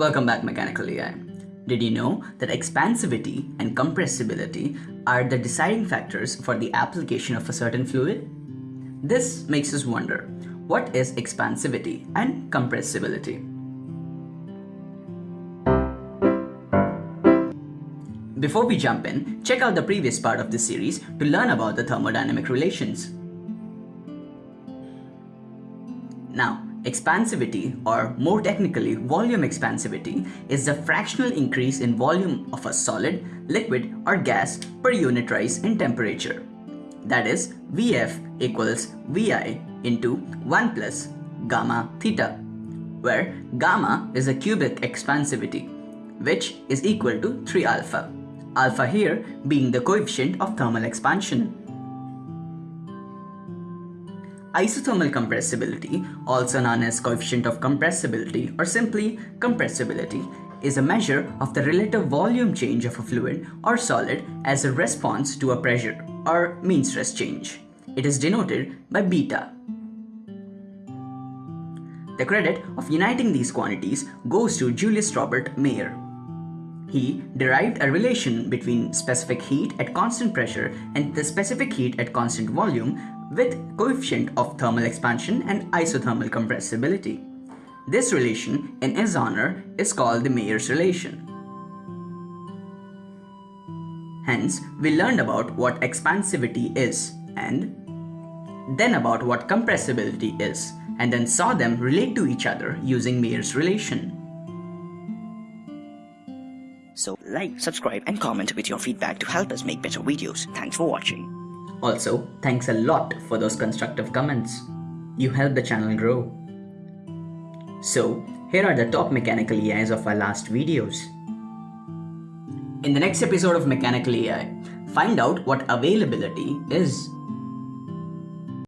Welcome back Mechanical AI. Did you know that expansivity and compressibility are the deciding factors for the application of a certain fluid? This makes us wonder, what is expansivity and compressibility? Before we jump in, check out the previous part of this series to learn about the thermodynamic relations. Now, expansivity, or more technically volume expansivity, is the fractional increase in volume of a solid, liquid or gas per unit rise in temperature. That is, Vf equals Vi into 1 plus gamma theta, where gamma is a cubic expansivity, which is equal to 3 alpha alpha here being the coefficient of thermal expansion. Isothermal compressibility, also known as coefficient of compressibility or simply compressibility, is a measure of the relative volume change of a fluid or solid as a response to a pressure or mean stress change. It is denoted by beta. The credit of uniting these quantities goes to Julius Robert Mayer. He derived a relation between specific heat at constant pressure and the specific heat at constant volume with coefficient of thermal expansion and isothermal compressibility. This relation, in his honor, is called the Mayer's relation. Hence, we learned about what expansivity is and then about what compressibility is and then saw them relate to each other using Mayer's relation. So like, subscribe and comment with your feedback to help us make better videos. Thanks for watching. Also, thanks a lot for those constructive comments. You help the channel grow. So, here are the top mechanical AIs of our last videos. In the next episode of Mechanical AI, find out what availability is.